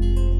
you